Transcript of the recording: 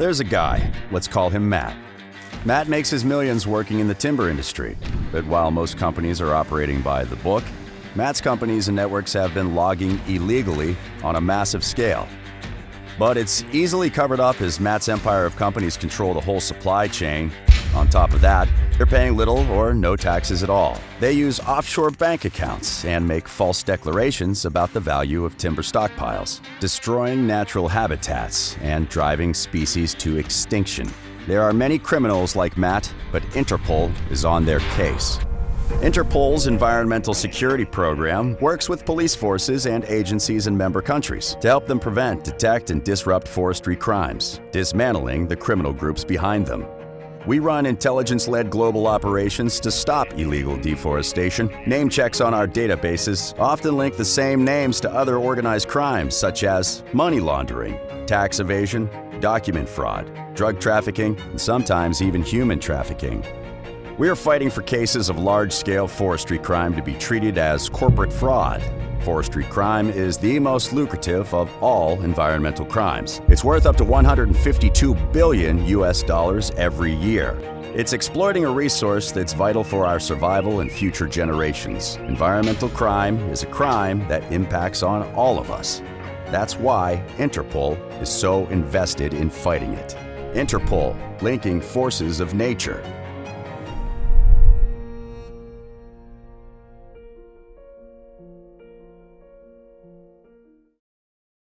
There's a guy, let's call him Matt. Matt makes his millions working in the timber industry, but while most companies are operating by the book, Matt's companies and networks have been logging illegally on a massive scale. But it's easily covered up as Matt's empire of companies control the whole supply chain. On top of that, they're paying little or no taxes at all. They use offshore bank accounts and make false declarations about the value of timber stockpiles, destroying natural habitats and driving species to extinction. There are many criminals like Matt, but Interpol is on their case. Interpol's Environmental Security Program works with police forces and agencies in member countries to help them prevent, detect, and disrupt forestry crimes, dismantling the criminal groups behind them. We run intelligence-led global operations to stop illegal deforestation. Name checks on our databases often link the same names to other organized crimes such as money laundering, tax evasion, document fraud, drug trafficking, and sometimes even human trafficking. We are fighting for cases of large-scale forestry crime to be treated as corporate fraud. Forestry crime is the most lucrative of all environmental crimes. It's worth up to 152 billion US dollars every year. It's exploiting a resource that's vital for our survival and future generations. Environmental crime is a crime that impacts on all of us. That's why Interpol is so invested in fighting it. Interpol, linking forces of nature.